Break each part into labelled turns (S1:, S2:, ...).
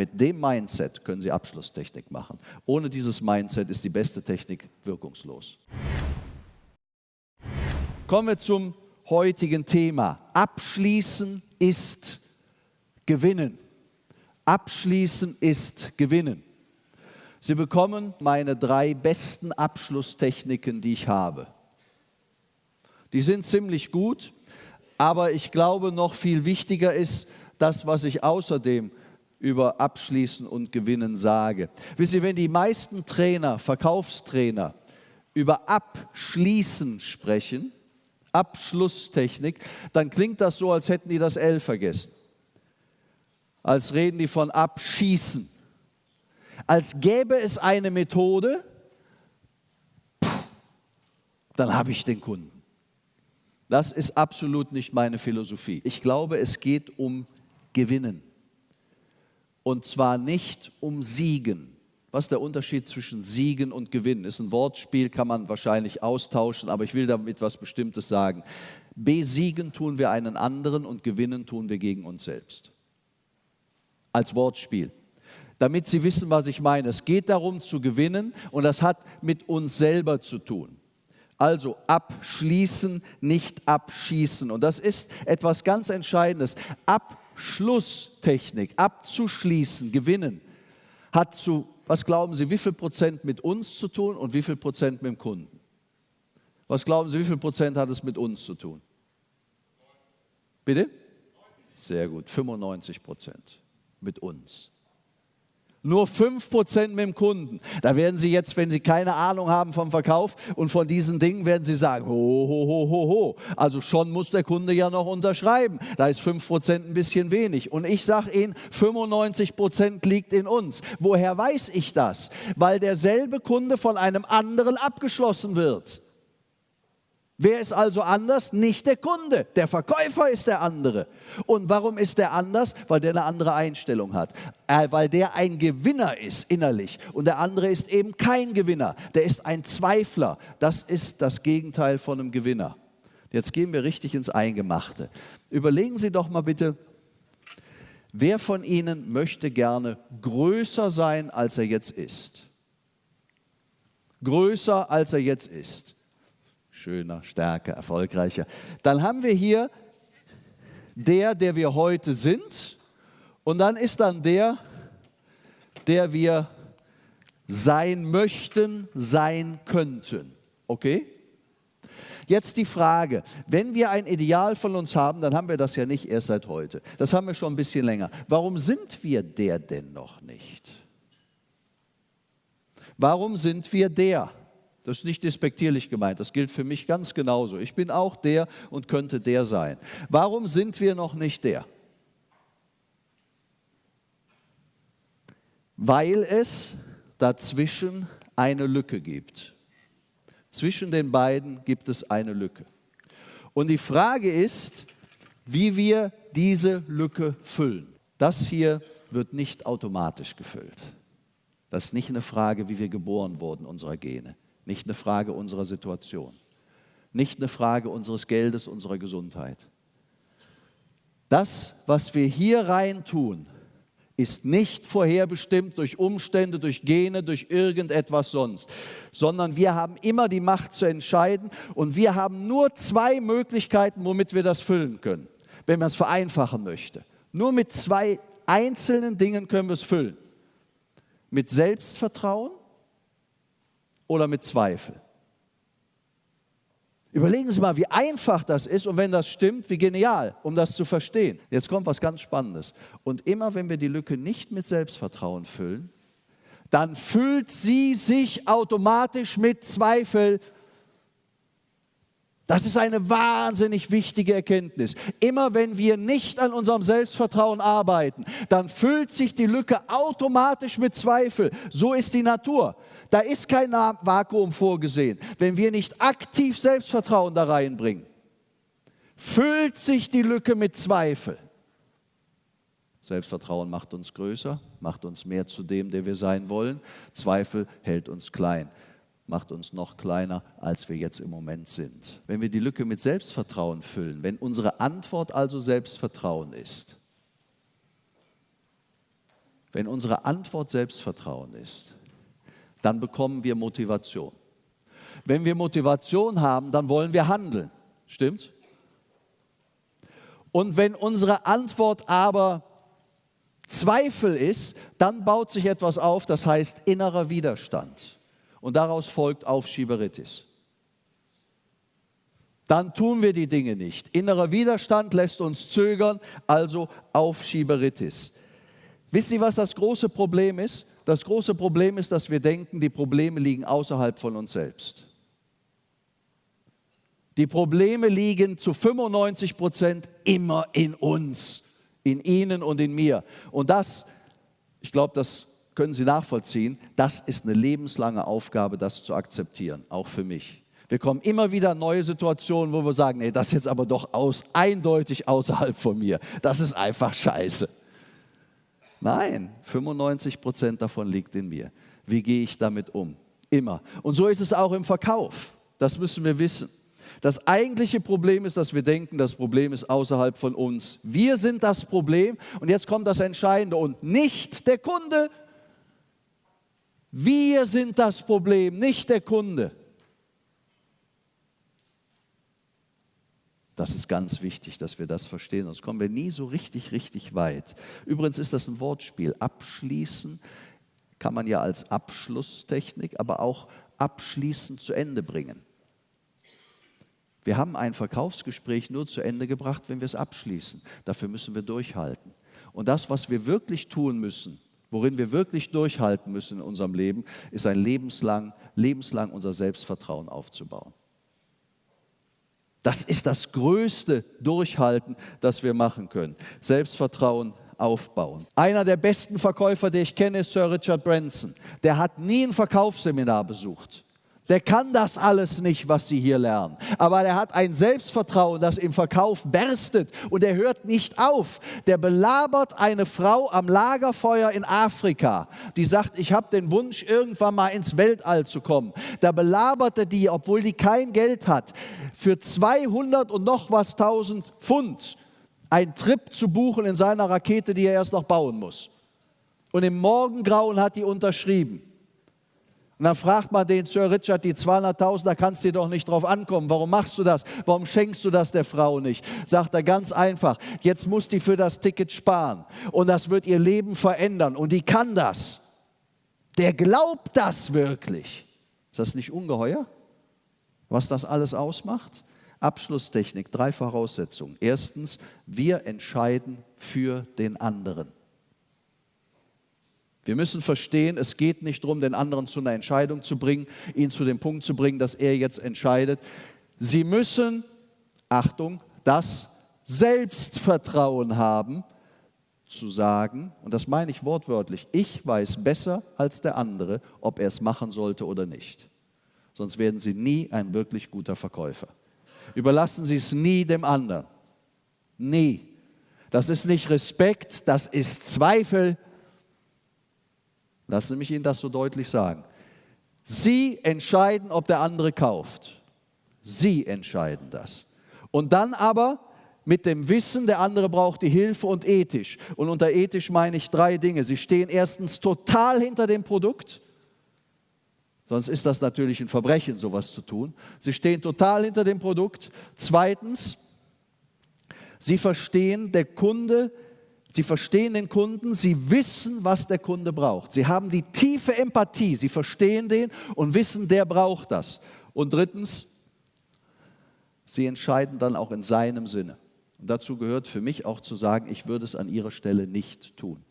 S1: mit dem Mindset können Sie Abschlusstechnik machen. Ohne dieses Mindset ist die beste Technik wirkungslos. Kommen wir zum heutigen Thema. Abschließen ist gewinnen. Abschließen ist gewinnen. Sie bekommen meine drei besten Abschlusstechniken, die ich habe. Die sind ziemlich gut, aber ich glaube, noch viel wichtiger ist das, was ich außerdem über Abschließen und Gewinnen sage. Wisst ihr, wenn die meisten Trainer, Verkaufstrainer über Abschließen sprechen, Abschlusstechnik, dann klingt das so, als hätten die das L vergessen. Als reden die von Abschießen als gäbe es eine Methode, dann habe ich den Kunden. Das ist absolut nicht meine Philosophie. Ich glaube, es geht um Gewinnen. Und zwar nicht um Siegen. Was ist der Unterschied zwischen Siegen und Gewinnen? Ist ein Wortspiel, kann man wahrscheinlich austauschen, aber ich will damit was Bestimmtes sagen. Besiegen tun wir einen anderen und gewinnen tun wir gegen uns selbst. Als Wortspiel damit Sie wissen, was ich meine. Es geht darum zu gewinnen und das hat mit uns selber zu tun. Also abschließen, nicht abschießen. Und das ist etwas ganz Entscheidendes. Abschlusstechnik, abzuschließen, gewinnen, hat zu, was glauben Sie, wie viel Prozent mit uns zu tun und wie viel Prozent mit dem Kunden? Was glauben Sie, wie viel Prozent hat es mit uns zu tun? Bitte? Sehr gut, 95 Prozent mit uns. Nur 5% mit dem Kunden. Da werden Sie jetzt, wenn Sie keine Ahnung haben vom Verkauf und von diesen Dingen, werden Sie sagen, ho, ho, ho, ho, ho. Also schon muss der Kunde ja noch unterschreiben. Da ist 5% ein bisschen wenig. Und ich sage Ihnen, 95% liegt in uns. Woher weiß ich das? Weil derselbe Kunde von einem anderen abgeschlossen wird. Wer ist also anders? Nicht der Kunde. Der Verkäufer ist der andere. Und warum ist der anders? Weil der eine andere Einstellung hat. Äh, weil der ein Gewinner ist innerlich. Und der andere ist eben kein Gewinner. Der ist ein Zweifler. Das ist das Gegenteil von einem Gewinner. Jetzt gehen wir richtig ins Eingemachte. Überlegen Sie doch mal bitte, wer von Ihnen möchte gerne größer sein, als er jetzt ist? Größer, als er jetzt ist schöner, stärker, erfolgreicher. Dann haben wir hier der, der wir heute sind und dann ist dann der, der wir sein möchten, sein könnten. Okay? Jetzt die Frage, wenn wir ein Ideal von uns haben, dann haben wir das ja nicht erst seit heute. Das haben wir schon ein bisschen länger. Warum sind wir der denn noch nicht? Warum sind wir der? Das ist nicht despektierlich gemeint, das gilt für mich ganz genauso. Ich bin auch der und könnte der sein. Warum sind wir noch nicht der? Weil es dazwischen eine Lücke gibt. Zwischen den beiden gibt es eine Lücke. Und die Frage ist, wie wir diese Lücke füllen. Das hier wird nicht automatisch gefüllt. Das ist nicht eine Frage, wie wir geboren wurden, unserer Gene. Nicht eine Frage unserer Situation. Nicht eine Frage unseres Geldes, unserer Gesundheit. Das, was wir hier rein tun, ist nicht vorherbestimmt durch Umstände, durch Gene, durch irgendetwas sonst, sondern wir haben immer die Macht zu entscheiden und wir haben nur zwei Möglichkeiten, womit wir das füllen können, wenn man es vereinfachen möchte. Nur mit zwei einzelnen Dingen können wir es füllen. Mit Selbstvertrauen oder mit Zweifel? Überlegen Sie mal, wie einfach das ist und wenn das stimmt, wie genial, um das zu verstehen. Jetzt kommt was ganz Spannendes. Und immer wenn wir die Lücke nicht mit Selbstvertrauen füllen, dann füllt sie sich automatisch mit Zweifel das ist eine wahnsinnig wichtige Erkenntnis. Immer wenn wir nicht an unserem Selbstvertrauen arbeiten, dann füllt sich die Lücke automatisch mit Zweifel. So ist die Natur. Da ist kein Vakuum vorgesehen. Wenn wir nicht aktiv Selbstvertrauen da reinbringen, füllt sich die Lücke mit Zweifel. Selbstvertrauen macht uns größer, macht uns mehr zu dem, der wir sein wollen. Zweifel hält uns klein macht uns noch kleiner, als wir jetzt im Moment sind. Wenn wir die Lücke mit Selbstvertrauen füllen, wenn unsere Antwort also Selbstvertrauen ist, Wenn unsere Antwort Selbstvertrauen ist, dann bekommen wir Motivation. Wenn wir Motivation haben, dann wollen wir handeln. Stimmt's? Und wenn unsere Antwort aber Zweifel ist, dann baut sich etwas auf, das heißt innerer Widerstand. Und daraus folgt Aufschieberitis. Dann tun wir die Dinge nicht. Innerer Widerstand lässt uns zögern, also Aufschieberitis. Wisst ihr, was das große Problem ist? Das große Problem ist, dass wir denken, die Probleme liegen außerhalb von uns selbst. Die Probleme liegen zu 95 Prozent immer in uns, in Ihnen und in mir. Und das, ich glaube, das können Sie nachvollziehen, das ist eine lebenslange Aufgabe, das zu akzeptieren, auch für mich. Wir kommen immer wieder in neue Situationen, wo wir sagen, nee, das ist jetzt aber doch aus, eindeutig außerhalb von mir. Das ist einfach scheiße. Nein, 95 Prozent davon liegt in mir. Wie gehe ich damit um? Immer. Und so ist es auch im Verkauf. Das müssen wir wissen. Das eigentliche Problem ist, dass wir denken, das Problem ist außerhalb von uns. Wir sind das Problem und jetzt kommt das Entscheidende und nicht der Kunde. Wir sind das Problem, nicht der Kunde. Das ist ganz wichtig, dass wir das verstehen, sonst kommen wir nie so richtig, richtig weit. Übrigens ist das ein Wortspiel. Abschließen kann man ja als Abschlusstechnik, aber auch abschließen zu Ende bringen. Wir haben ein Verkaufsgespräch nur zu Ende gebracht, wenn wir es abschließen. Dafür müssen wir durchhalten. Und das, was wir wirklich tun müssen, worin wir wirklich durchhalten müssen in unserem Leben, ist ein lebenslang, lebenslang unser Selbstvertrauen aufzubauen. Das ist das größte Durchhalten, das wir machen können. Selbstvertrauen aufbauen. Einer der besten Verkäufer, den ich kenne, ist Sir Richard Branson. Der hat nie ein Verkaufsseminar besucht. Der kann das alles nicht, was Sie hier lernen. Aber er hat ein Selbstvertrauen, das im Verkauf berstet und er hört nicht auf. Der belabert eine Frau am Lagerfeuer in Afrika, die sagt, ich habe den Wunsch, irgendwann mal ins Weltall zu kommen. Da belabert er die, obwohl die kein Geld hat, für 200 und noch was 1000 Pfund einen Trip zu buchen in seiner Rakete, die er erst noch bauen muss. Und im Morgengrauen hat die unterschrieben. Und dann fragt man den Sir Richard, die 200.000, da kannst du dir doch nicht drauf ankommen. Warum machst du das? Warum schenkst du das der Frau nicht? Sagt er ganz einfach, jetzt muss die für das Ticket sparen. Und das wird ihr Leben verändern. Und die kann das. Der glaubt das wirklich. Ist das nicht ungeheuer, was das alles ausmacht? Abschlusstechnik, drei Voraussetzungen. Erstens, wir entscheiden für den anderen. Wir müssen verstehen, es geht nicht darum, den anderen zu einer Entscheidung zu bringen, ihn zu dem Punkt zu bringen, dass er jetzt entscheidet. Sie müssen, Achtung, das Selbstvertrauen haben, zu sagen, und das meine ich wortwörtlich, ich weiß besser als der andere, ob er es machen sollte oder nicht. Sonst werden Sie nie ein wirklich guter Verkäufer. Überlassen Sie es nie dem anderen. Nie. Das ist nicht Respekt, das ist Zweifel, Lassen Sie mich Ihnen das so deutlich sagen. Sie entscheiden, ob der andere kauft. Sie entscheiden das. Und dann aber mit dem Wissen, der andere braucht die Hilfe und ethisch. Und unter ethisch meine ich drei Dinge. Sie stehen erstens total hinter dem Produkt. Sonst ist das natürlich ein Verbrechen, sowas zu tun. Sie stehen total hinter dem Produkt. Zweitens, Sie verstehen, der Kunde Sie verstehen den Kunden, sie wissen, was der Kunde braucht. Sie haben die tiefe Empathie, sie verstehen den und wissen, der braucht das. Und drittens, sie entscheiden dann auch in seinem Sinne. Und dazu gehört für mich auch zu sagen, ich würde es an ihrer Stelle nicht tun.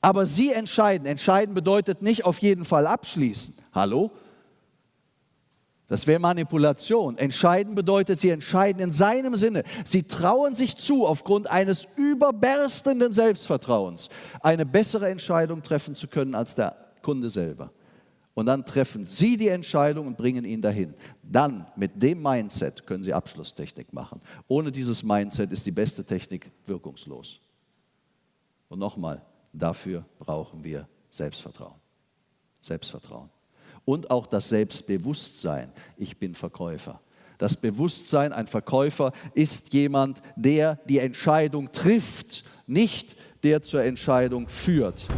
S1: Aber sie entscheiden. Entscheiden bedeutet nicht auf jeden Fall abschließen. Hallo? Das wäre Manipulation. Entscheiden bedeutet, sie entscheiden in seinem Sinne. Sie trauen sich zu, aufgrund eines überberstenden Selbstvertrauens eine bessere Entscheidung treffen zu können als der Kunde selber. Und dann treffen Sie die Entscheidung und bringen ihn dahin. Dann mit dem Mindset können Sie Abschlusstechnik machen. Ohne dieses Mindset ist die beste Technik wirkungslos. Und nochmal, dafür brauchen wir Selbstvertrauen. Selbstvertrauen und auch das Selbstbewusstsein, ich bin Verkäufer. Das Bewusstsein, ein Verkäufer ist jemand, der die Entscheidung trifft, nicht der zur Entscheidung führt.